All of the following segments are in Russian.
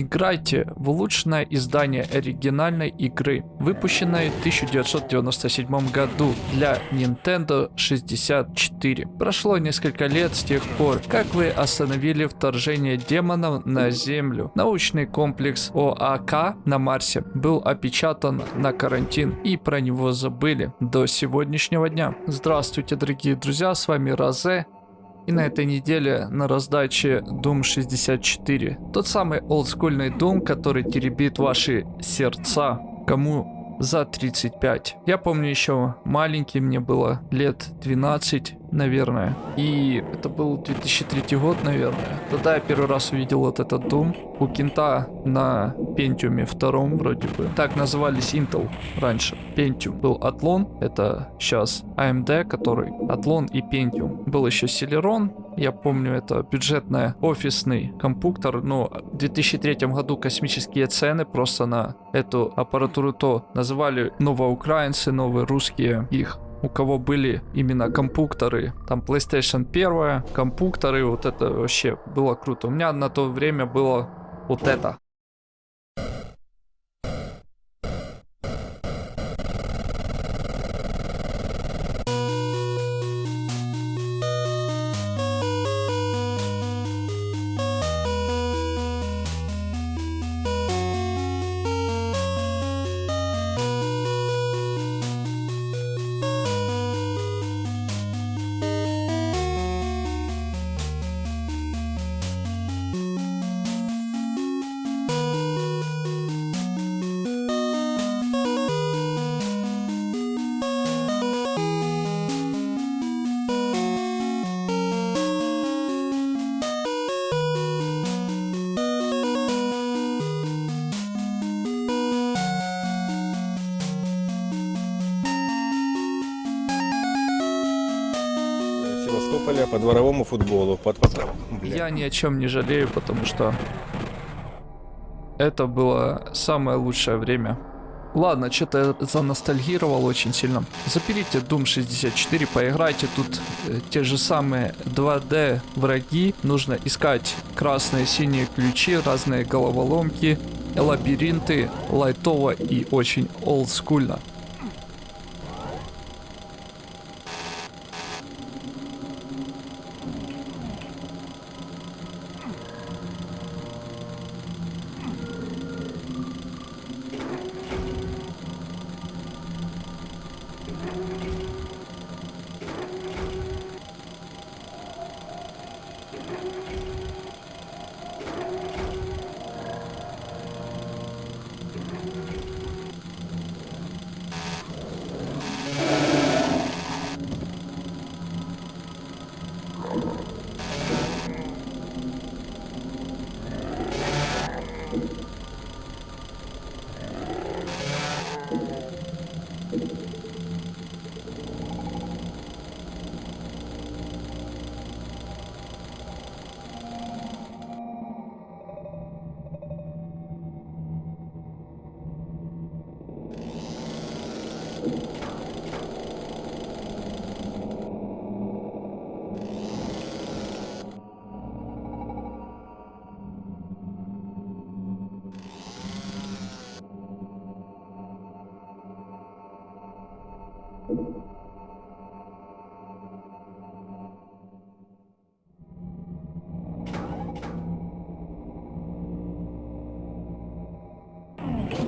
Играйте в улучшенное издание оригинальной игры, выпущенной в 1997 году для Nintendo 64. Прошло несколько лет с тех пор, как вы остановили вторжение демонов на Землю. Научный комплекс ОАК на Марсе был опечатан на карантин и про него забыли до сегодняшнего дня. Здравствуйте, дорогие друзья, с вами Розе. И на этой неделе на раздаче Doom 64. Тот самый олдскульный Doom, который теребит ваши сердца. Кому за 35. Я помню еще маленький, мне было лет 12, наверное. И это был 2003 год, наверное. Тогда я первый раз увидел вот этот Doom у Кента на Pentium втором вроде бы. Так назывались Intel раньше. Pentium был Athlon, это сейчас AMD, который Athlon и Pentium. Был еще Celeron, я помню, это бюджетный офисный компьютер, но в 2003 году космические цены просто на эту аппаратуру то называли новоукраинцы, новые русские их у кого были именно компьютеры, там PlayStation 1, компьютеры, вот это вообще было круто. У меня на то время было вот это. Севастополя по дворовому футболу. Под... Я ни о чем не жалею, потому что это было самое лучшее время. Ладно, что-то я заностальгировал очень сильно. Заберите Doom 64, поиграйте. Тут э, те же самые 2D враги. Нужно искать красные, синие ключи, разные головоломки, лабиринты, лайтово и очень олдскульно.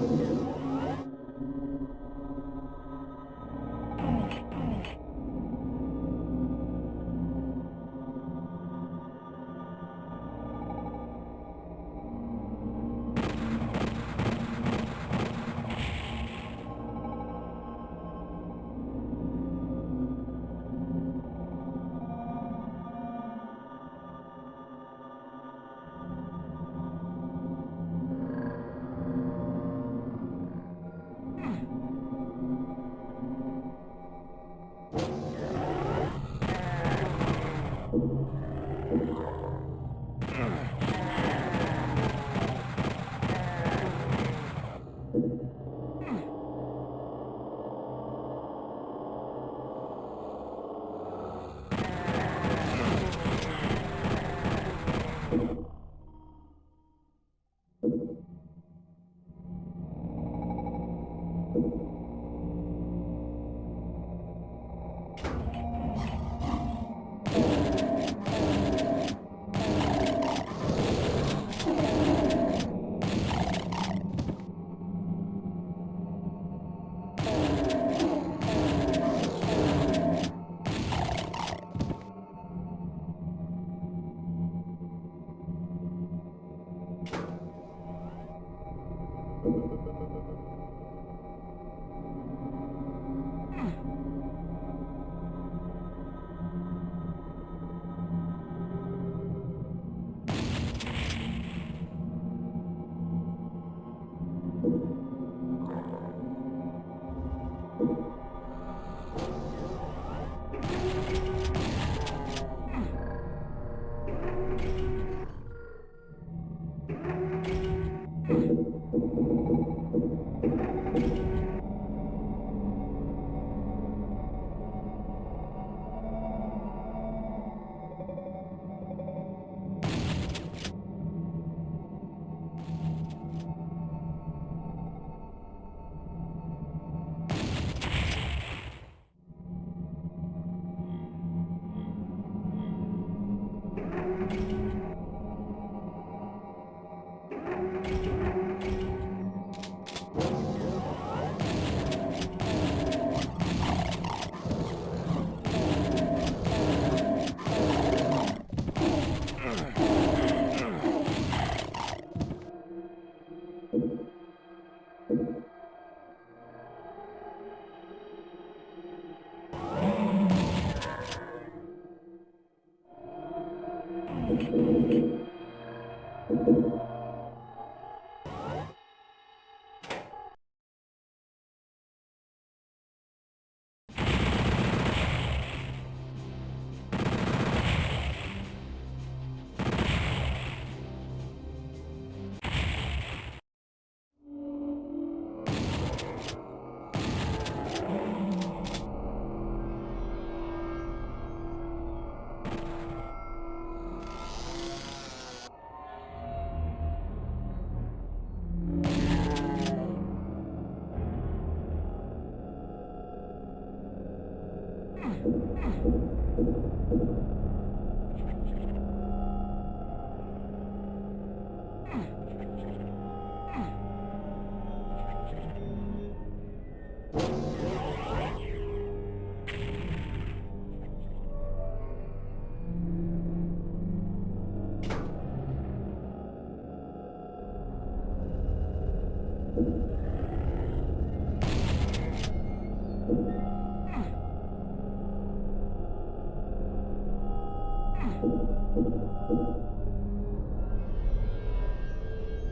Thank you.